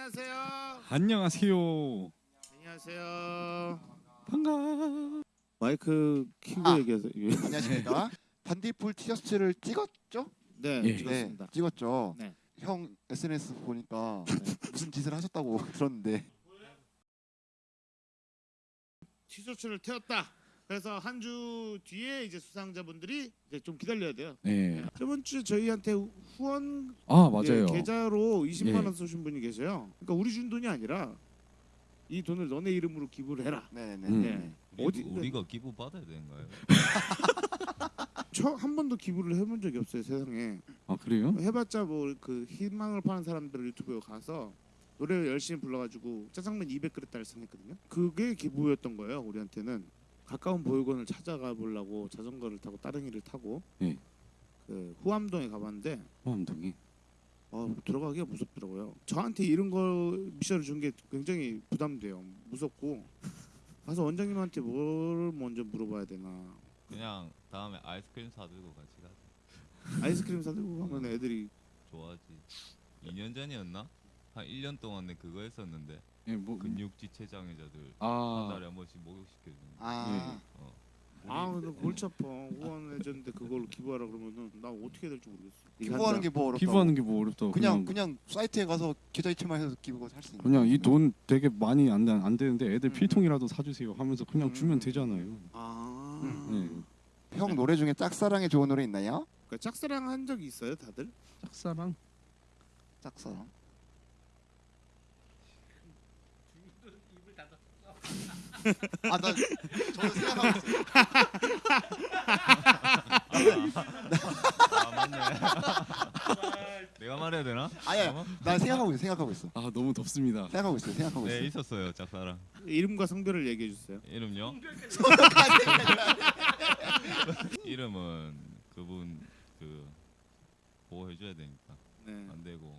안녕하세요. 안녕하세요. 안녕하세요. 반가. 마이크 키고 아. 얘기하세요. 예. 안녕하십니까. 반딧불 티셔츠를 찍었죠? 네, 예. 찍었습니다. 네, 찍었죠. 네. 형 SNS 보니까 무슨 짓을 하셨다고 들었는데 티셔츠를 태웠다. 그래서 한 주 뒤에 이제 수상자분들이 이제 좀 기다려야 돼요. 네. 저번 주에 저희한테 후원 아 맞아요. 예, 계좌로 20만 예. 원 쏘신 분이 계세요. 그러니까 우리 준 돈이 아니라 이 돈을 너네 이름으로 기부를 해라. 네네. 음. 네. 어디- 어디 우리가 기부 받아야 되는가요? 저한 번도 기부를 해본 적이 없어요 세상에. 아 그래요? 해봤자 뭐 그 희망을 파는 사람들 유튜브에 가서 노래를 열심히 불러가지고 짜장면 200그릇 달성했거든요. 그게 기부였던 거예요 우리한테는 가까운 보육원을 찾아가 보려고 자전거를 타고 따릉이를 타고 예. 그 후암동에 가봤는데 호암동이. 어, 들어가기가 무섭더라고요. 저한테 이런 거 미션을 준 게 굉장히 부담돼요. 무섭고 가서 원장님한테 뭘 먼저 물어봐야 되나. 그냥 다음에 아이스크림 사들고 같이 가자. 아이스크림 사들고 가면 애들이 좋아하지. 2년 전이었나? 한 1년 동안 내 그거 했었는데 예, 뭐 근육지체 장애자들 한 아, 달에 한 번씩 목욕시켜주는 거. 아 어. 아 근데 골치 아파 후원해줬는데 그걸 기부하라 그러면은 나 어떻게 해야 될지 모르겠어. 기부하는 게 뭐 어렵다고? 기부하는 게 뭐 어렵다고. 그냥 그냥 사이트에 가서 계좌 이체만 해서 기부가 할수 있는. 그냥 이 돈 되게 많이 안, 되- 안 되는데 애들 음. 필통이라도 사주세요 하면서 그냥 음. 주면 되잖아요. 아 음. 네. 형 노래 중에 짝사랑에 좋은 노래 있나요? 그러니까 짝사랑 한 적이 있어요 다들? 짝사랑. 짝사랑. 아나 저는 생각하고 있어요. 아 맞네. 내가 말해야 되나? 아니야, 잠깐만. 난 생각하고 있어. 생각하고 있어. 아 너무 덥습니다. 생각하고 있어. 생각하고 네 있어. 있었어요 짝사랑. 이름과 성별을 얘기해 주세요. 이름요? 이름은 그분 그 보호해줘야 되니까 네. 안 되고.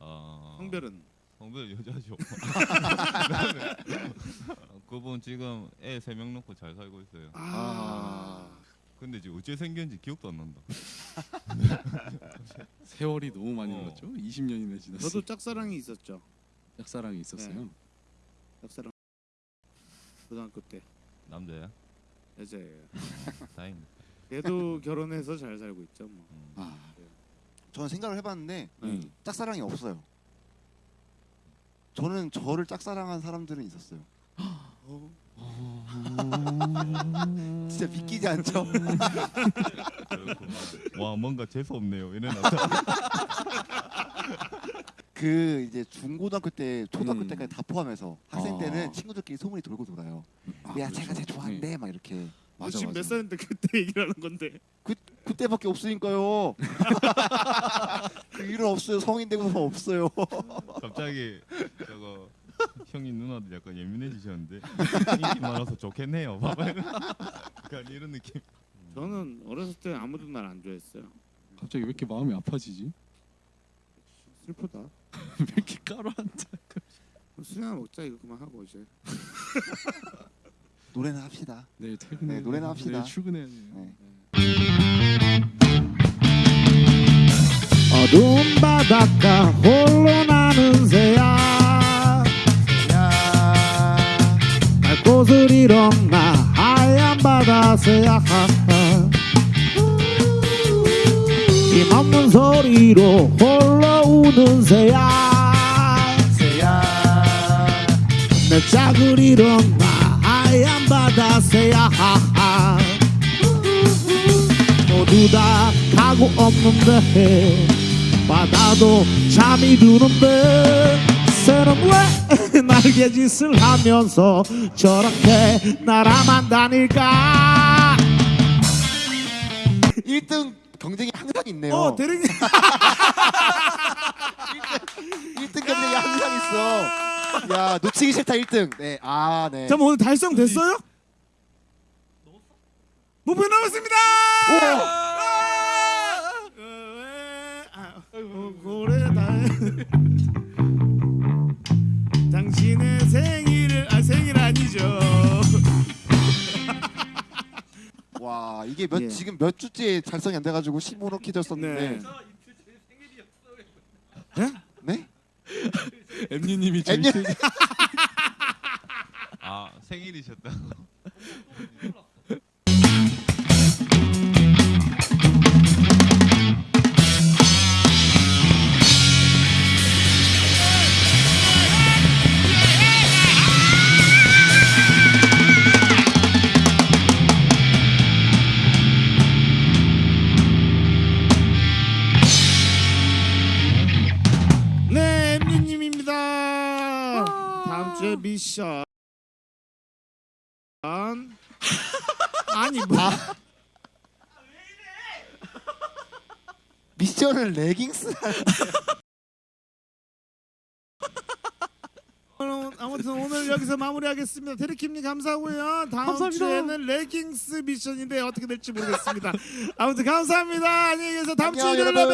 어, 성별은 성별 여자죠. 그분 지금 애 세 명 놓고 잘 살고 있어요. 아. 근데 지금 어째 생겼는지 기억도 안 난다. 세월이 너무 많이 어. 흘렀죠. 20년이나 지났어. 저도 짝사랑이 있었죠. 짝사랑이 있었어요. 짝사랑 고등학교 때 남자야? 여자예요. 다행이다. 얘도 결혼해서 잘 살고 있죠. 뭐. 음. 아, 저는 생각을 해봤는데 네. 짝사랑이 없어요. 저는 저를 짝사랑한 사람들은 있었어요. 어? 진짜 믿기지 않죠? 와 뭔가 재수 없네요. 놨다. 그 이제 중고등학교 때 초등학교 음. 때까지 다 포함해서 학생 아. 때는 친구들끼리 소문이 돌고 돌아요. 아, 야 그렇죠. 제가 쟤 좋아한대 네. 막 이렇게 너 맞아, 지금 몇 맞아. 살인데 그때 얘기를 하는 건데. 그 때밖에 없으니까요. 그 일은 없어요. 성인 되고서 없어요. 갑자기 저거 형이 누나도 약간 예민해지셨는데 인기 많아서 좋겠네요. 봐봐요. 약간 이런 느낌. 저는 어렸을 때 아무도 날 안 좋아했어요. 갑자기 왜 이렇게 마음이 아파지지? 슬프다. 왜 이렇게 까로한다. 술이나 먹자 이거 그만 하고 이제. 노래는 합시다. 내일 퇴근해. 네, 노래나 합시다. 내일 출근해야 돼요. 네. 어두운 바닷가 홀로 나는 새야. 곳을 잃었나 하얀 바다 새야. 힘없는 소리로 홀로 우는 새야. 새야. 내 짝을 잃었나 하얀 바다 새야 모두 다 가고 없는데 바다도 잠이 드는데 새는 왜 날개짓을 하면서 저렇게 날아만 다닐까 1등 경쟁이 항상 있네요. 어 대령님 1등 경쟁이 항상 있어. 야 놓치기 싫다 1등. 네. 아 네. 잠깐 오늘 달성됐어요? 목표 남았습니다 어, 고래다 당신의 생일을 아 생일 아니죠 와 이게 몇 예. 지금 몇 주째 달성이 안 돼가지고 15로 키졌었는데. 네. 네? 엠니님이 엠니- 세- 아 생일이셨다고. 다음 주에 미션. 아니 뭐 미션을 레깅스 아무튼 오늘 여기서 마무리하겠습니다. 데리킴님 감사하고요. 다음 감사합니다. 주에는 레깅스 미션인데 어떻게 될지 모르겠습니다. 아무튼 감사합니다. 안녕히 계세요. 다음 주에 뵙요.